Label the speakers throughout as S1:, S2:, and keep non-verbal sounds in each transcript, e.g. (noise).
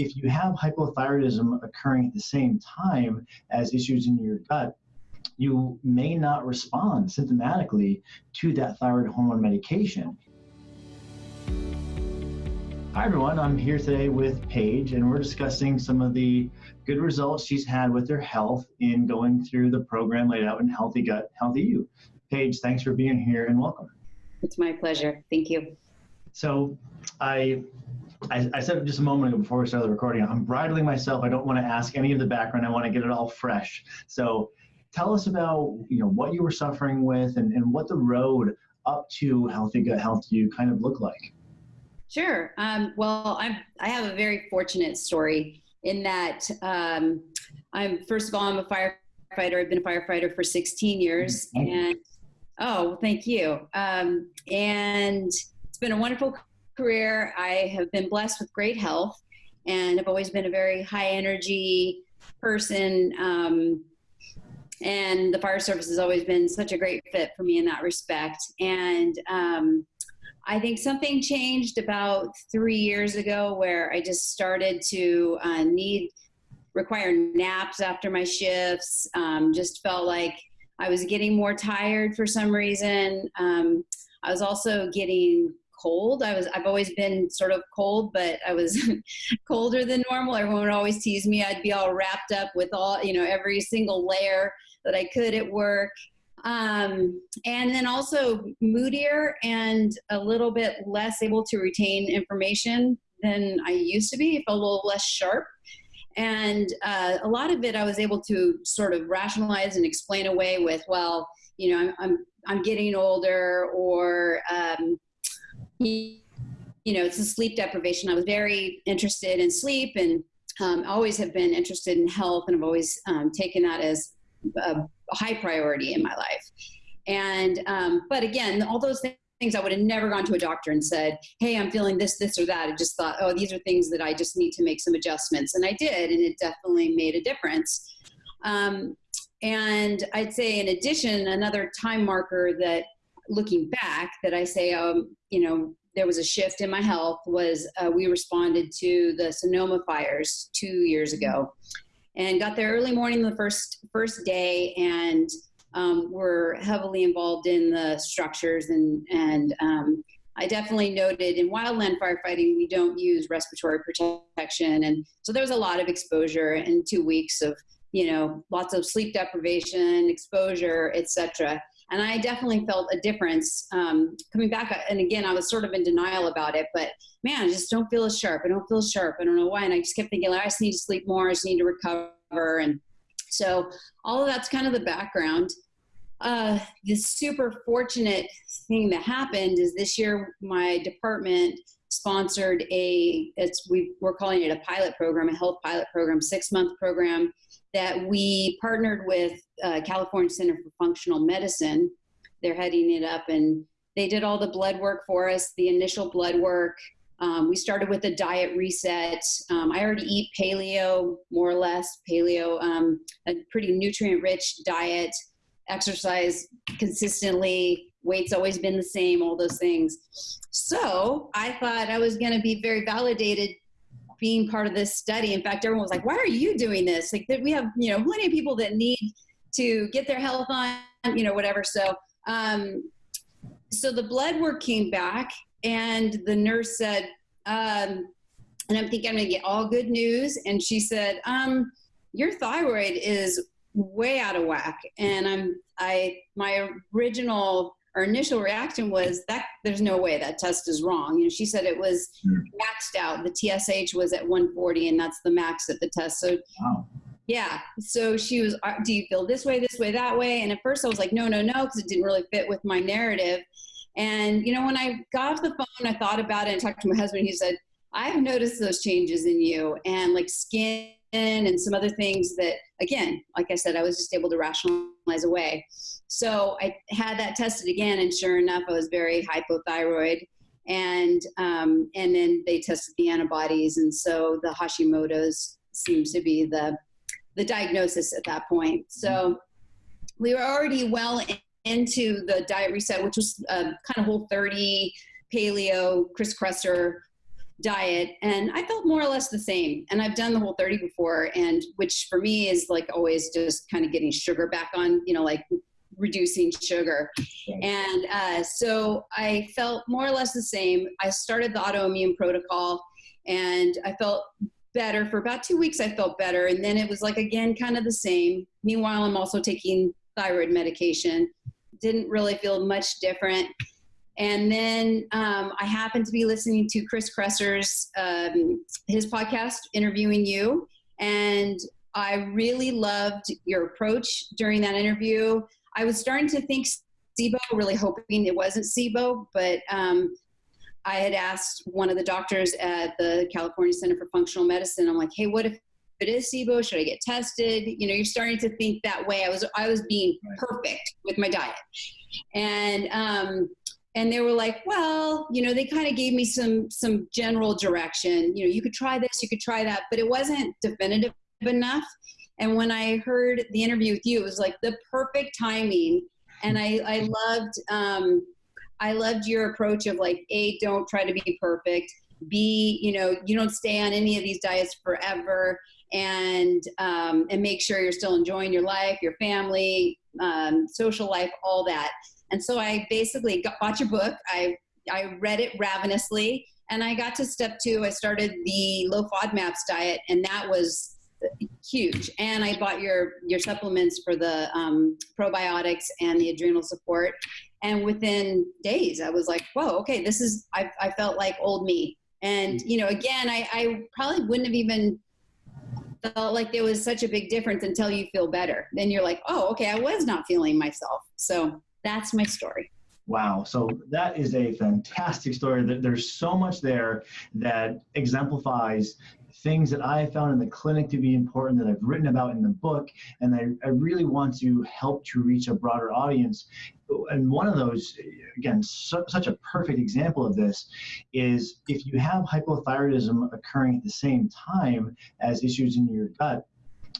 S1: if you have hypothyroidism occurring at the same time as issues in your gut, you may not respond symptomatically to that thyroid hormone medication. Hi, everyone. I'm here today with Paige, and we're discussing some of the good results she's had with her health in going through the program laid out in Healthy Gut, Healthy You. Paige, thanks for being here and welcome.
S2: It's my pleasure. Thank you.
S1: So, I I, I, said just a moment ago before we started the recording, I'm bridling myself. I don't want to ask any of the background. I want to get it all fresh. So tell us about you know what you were suffering with and, and what the road up to Healthy Gut, Healthy You kind of look like.
S2: Sure. Um, well, I'm I have a very fortunate story in that um, I'm first of all I'm a firefighter. I've been a firefighter for 16 years, and oh, thank you. Um, and it's been a wonderful career. I have been blessed with great health, and I've always been a very high energy person. Um, and the fire service has always been such a great fit for me in that respect. And um, I think something changed about three years ago where I just started to uh, need require naps after my shifts. Um, just felt like I was getting more tired for some reason. Um, I was also getting cold. I was I've always been sort of cold, but I was (laughs) colder than normal. Everyone would always tease me. I'd be all wrapped up with all you know every single layer that I could at work. Um, and then also moodier and a little bit less able to retain information than I used to be. A little less sharp. And uh, a lot of it I was able to sort of rationalize and explain away with, well, you know, I'm, I'm, I'm getting older or, um, you know, it's a sleep deprivation. I was very interested in sleep and um, always have been interested in health and I've always um, taken that as a high priority in my life. And, um, but again, all those things I would have never gone to a doctor and said, Hey, I'm feeling this, this, or that. I just thought, oh, these are things that I just need to make some adjustments. And I did, and it definitely made a difference. Um, and I'd say, in addition, another time marker that looking back that I say, um, you know, there was a shift in my health was uh, we responded to the Sonoma fires two years ago and got there early morning the first first day and um, were heavily involved in the structures and and um, I definitely noted in wildland firefighting we don't use respiratory protection. And so there was a lot of exposure in two weeks of you know lots of sleep deprivation exposure etc and I definitely felt a difference um, coming back. And again, I was sort of in denial about it, but man, I just don't feel as sharp. I don't feel sharp. I don't know why. And I just kept thinking, like, I just need to sleep more. I just need to recover. And so all of that's kind of the background. Uh, the super fortunate thing that happened is this year my department sponsored a it's we we're calling it a pilot program a health pilot program six month program that we partnered with uh, California Center for Functional Medicine. They're heading it up, and they did all the blood work for us, the initial blood work. Um, we started with a diet reset. Um, I already eat paleo, more or less paleo, um, a pretty nutrient rich diet, exercise consistently, weight's always been the same, all those things. So I thought I was going to be very validated being part of this study. In fact, everyone was like, why are you doing this? Like we have, you know, plenty of people that need to get their health on, you know, whatever. So, um, so the blood work came back and the nurse said, um, and I'm thinking I'm going to get all good news. And she said, um, your thyroid is way out of whack. And I'm, I, my original our initial reaction was that there's no way that test is wrong. You know, she said it was hmm. maxed out. The TSH was at 140, and that's the max at the test. So, wow. yeah. So she was, uh, do you feel this way, this way, that way? And at first I was like, no, no, no, because it didn't really fit with my narrative. And you know, when I got off the phone, I thought about it and talked to my husband. He said, I've noticed those changes in you, and like skin and some other things that, again, like I said, I was just able to rationalize away. So I had that tested again, and sure enough, I was very hypothyroid. And um, and then they tested the antibodies, and so the Hashimoto's seems to be the the diagnosis at that point. So we were already well in, into the diet reset, which was uh, kind of whole 30 paleo, Chris Kresser diet and I felt more or less the same. And I've done the whole 30 before and which for me is like always just kind of getting sugar back on, you know, like reducing sugar. And uh, so I felt more or less the same. I started the autoimmune protocol and I felt better for about two weeks. I felt better. And then it was like, again, kind of the same. Meanwhile, I'm also taking thyroid medication. Didn't really feel much different. And then um, I happened to be listening to Chris Kresser's um, his podcast interviewing you, and I really loved your approach during that interview. I was starting to think SIBO, really hoping it wasn't SIBO, but um, I had asked one of the doctors at the California Center for Functional Medicine. I'm like, hey, what if it is SIBO? Should I get tested? You know, you're starting to think that way. I was I was being perfect with my diet, and um, and they were like, well, you know, they kind of gave me some some general direction. You know, you could try this, you could try that, but it wasn't definitive enough. And when I heard the interview with you, it was like the perfect timing. And I, I loved, um, I loved your approach of like, A, don't try to be perfect. B, you know, you don't stay on any of these diets forever and, um, and make sure you're still enjoying your life, your family, um, social life, all that. And so I basically got, bought your book. I, I read it ravenously and I got to step two. I started the low FODMAPs diet and that was huge. And I bought your your supplements for the um, probiotics and the adrenal support. And within days, I was like, "Whoa, okay, this is." I, I felt like old me. And you know, again, I, I probably wouldn't have even felt like there was such a big difference until you feel better. Then you're like, "Oh, okay, I was not feeling myself." So that's my story.
S1: Wow. So that is a fantastic story. That there's so much there that exemplifies things that I found in the clinic to be important that I've written about in the book, and I, I really want to help to reach a broader audience. And one of those, again, su- such a perfect example of this is if you have hypothyroidism occurring at the same time as issues in your gut,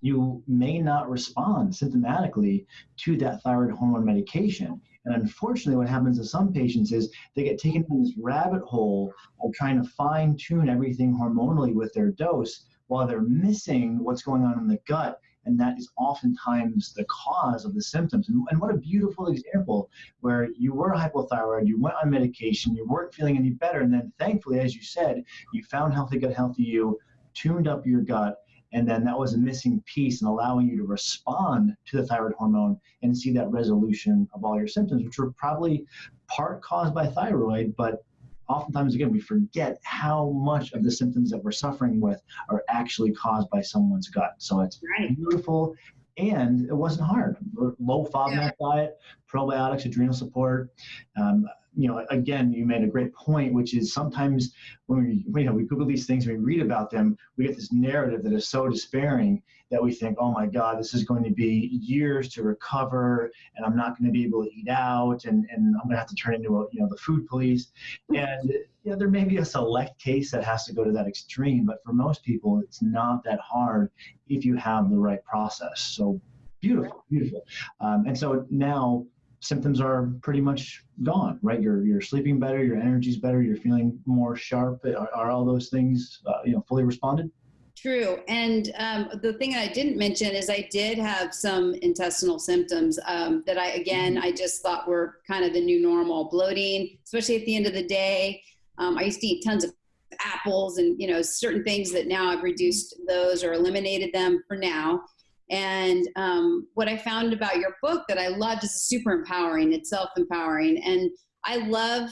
S1: you may not respond symptomatically to that thyroid hormone medication. And unfortunately, what happens to some patients is they get taken in this rabbit hole of trying to fine tune everything hormonally with their dose while they're missing what's going on in the gut. And that is oftentimes the cause of the symptoms. And, and what a beautiful example where you were hypothyroid, you went on medication, you weren't feeling any better. And then thankfully, as you said, you found Healthy Gut, Healthy You, tuned up your gut, and then that was a missing piece in allowing you to respond to the thyroid hormone and see that resolution of all your symptoms, which were probably part caused by thyroid, but oftentimes again we forget how much of the symptoms that we're suffering with are actually caused by someone's gut. So it's right. beautiful and it wasn't hard. Low FODMAP yeah. diet, probiotics, adrenal support. Um, you know, again, you made a great point, which is sometimes when we, you know, we Google these things, we read about them, we get this narrative that is so despairing that we think, oh my God, this is going to be years to recover, and I'm not going to be able to eat out, and, and I'm going to have to turn into a, you know, the food police. And you know, there may be a select case that has to go to that extreme, but for most people, it's not that hard if you have the right process. So beautiful, beautiful. Um, and so now symptoms are pretty much gone, right? You're you're sleeping better, your energy's better, you're feeling more sharp. Are, are all those things uh, you know fully responded?
S2: True. And um, the thing I didn't mention is I did have some intestinal symptoms um, that I again mm-hmm. I just thought were kind of the new normal, bloating, especially at the end of the day. Um, I used to eat tons of apples and you know certain things that now I've reduced those or eliminated them for now. And um, what I found about your book that I loved is super empowering. It's self empowering. And I love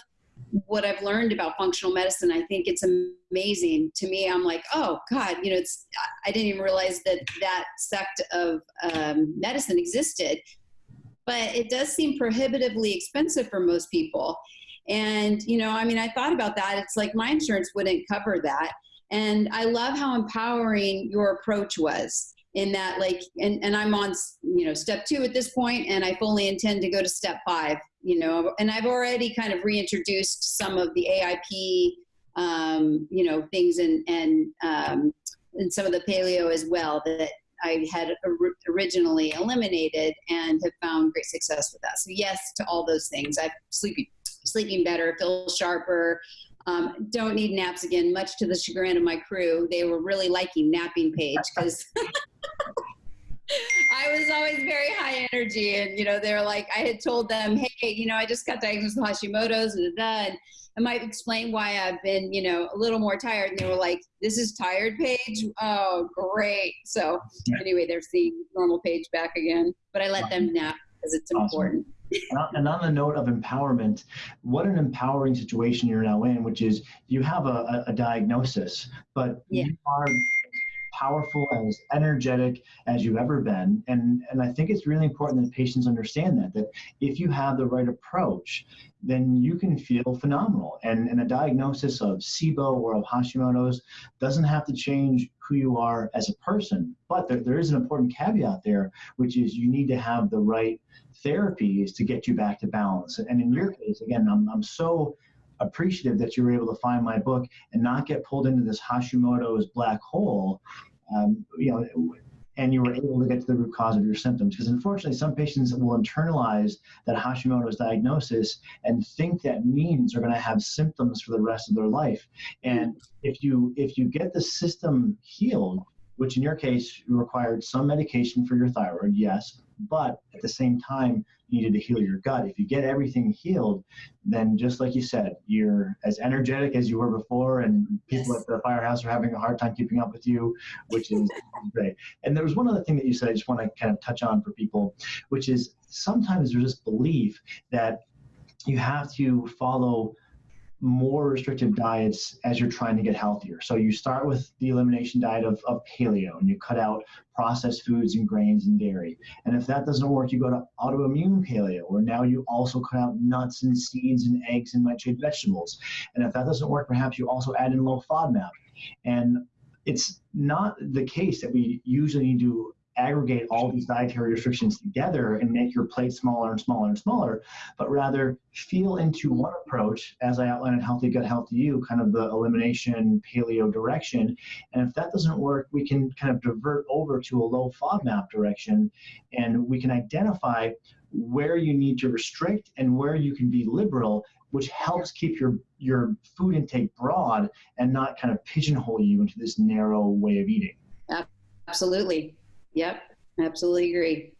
S2: what I've learned about functional medicine. I think it's amazing. To me, I'm like, oh, God, you know, it's, I didn't even realize that that sect of um, medicine existed. But it does seem prohibitively expensive for most people. And, you know, I mean, I thought about that. It's like my insurance wouldn't cover that. And I love how empowering your approach was in that like and, and i'm on you know step two at this point and i fully intend to go to step five you know and i've already kind of reintroduced some of the aip um, you know things and and um, and some of the paleo as well that i had originally eliminated and have found great success with that. So yes to all those things. I'm sleeping sleeping better feel sharper Um, don't need naps again, much to the chagrin of my crew. They were really liking napping Paige because (laughs) I was always very high energy. And, you know, they're like, I had told them, hey, you know, I just got diagnosed with Hashimoto's and, and I might explain why I've been, you know, a little more tired. And they were like, this is tired Paige. Oh, great. So anyway, they're seeing normal Paige back again, but I let them nap because it's awesome. important.
S1: And on the note of empowerment, what an empowering situation you're now in, which is you have a, a diagnosis, but yeah. you are powerful and as energetic as you've ever been. And, and I think it's really important that patients understand that, that if you have the right approach, then you can feel phenomenal. And, and a diagnosis of SIBO or of Hashimoto's doesn't have to change who you are as a person. But there, there is an important caveat there, which is you need to have the right therapies to get you back to balance. And in your case, again, I'm, I'm so appreciative that you were able to find my book and not get pulled into this Hashimoto's black hole. Um, you know, and you were able to get to the root cause of your symptoms. Because unfortunately, some patients will internalize that Hashimoto's diagnosis and think that means they're going to have symptoms for the rest of their life. And if you if you get the system healed, which in your case required some medication for your thyroid, yes, but at the same time, needed to heal your gut. If you get everything healed, then just like you said, you're as energetic as you were before, and people yes. at the firehouse are having a hard time keeping up with you, which is (laughs) great. And there was one other thing that you said I just want to kind of touch on for people, which is sometimes there's this belief that you have to follow more restrictive diets as you're trying to get healthier. So you start with the elimination diet of, of paleo and you cut out processed foods and grains and dairy. And if that doesn't work, you go to autoimmune paleo, where now you also cut out nuts and seeds and eggs and nightshade vegetables. And if that doesn't work, perhaps you also add in low FODMAP. And it's not the case that we usually need to aggregate all these dietary restrictions together and make your plate smaller and smaller and smaller, but rather feel into one approach, as I outlined in Healthy Gut, Healthy You, kind of the elimination paleo direction. And if that doesn't work, we can kind of divert over to a low FODMAP direction and we can identify where you need to restrict and where you can be liberal which helps keep your your food intake broad and not kind of pigeonhole you into this narrow way of eating.
S2: Absolutely. Yep, absolutely agree.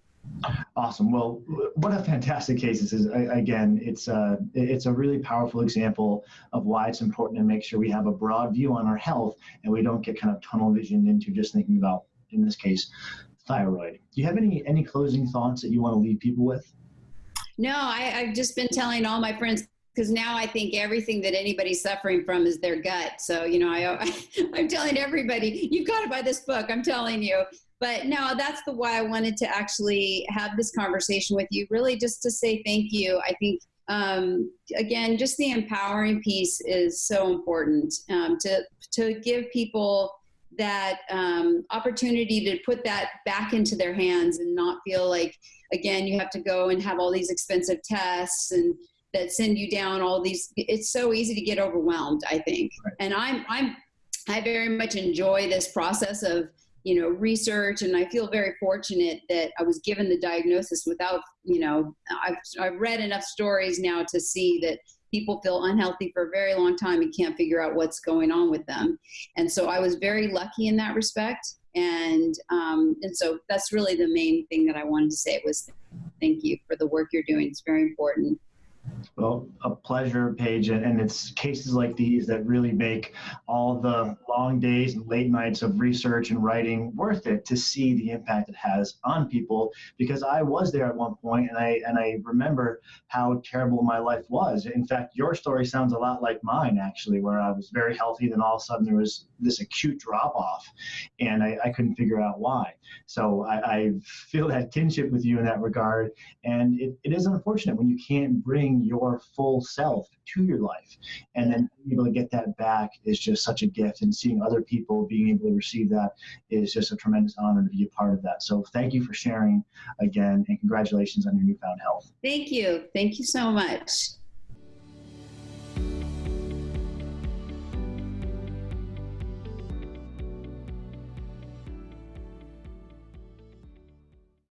S1: Awesome. Well, what a fantastic case this is. Again, it's a, uh, it's a really powerful example of why it's important to make sure we have a broad view on our health and we don't get kind of tunnel vision into just thinking about, in this case, thyroid. Do you have any, any closing thoughts that you want to leave people with?
S2: No, I, I've just been telling all my friends because now I think everything that anybody's suffering from is their gut. So, you know, I, (laughs) I, am telling everybody, you've got to buy this book. I'm telling you. But no, that's the why I wanted to actually have this conversation with you, really just to say thank you. I think, um, again, just the empowering piece is so important um, to, to give people that um, opportunity to put that back into their hands and not feel like, again, you have to go and have all these expensive tests and that send you down all these it's so easy to get overwhelmed i think right. and i'm i'm i very much enjoy this process of you know research and i feel very fortunate that i was given the diagnosis without you know i've, I've read enough stories now to see that people feel unhealthy for a very long time and can't figure out what's going on with them. And so i was very lucky in that respect. And um, and so that's really the main thing that i wanted to say was thank you for the work you're doing. It's very important
S1: well, a pleasure, Paige. And it's cases like these that really make all the long days and late nights of research and writing worth it to see the impact it has on people. Because I was there at one point and I and I remember how terrible my life was. In fact, your story sounds a lot like mine, actually, where I was very healthy, then all of a sudden there was this acute drop off and I, I couldn't figure out why. So I, I feel that kinship with you in that regard. And it, it is unfortunate when you can't bring your full self to your life. And then being able to get that back is just such a gift. And seeing other people being able to receive that is just a tremendous honor to be a part of that. So thank you for sharing again and congratulations on your newfound health.
S2: Thank you. Thank you so much.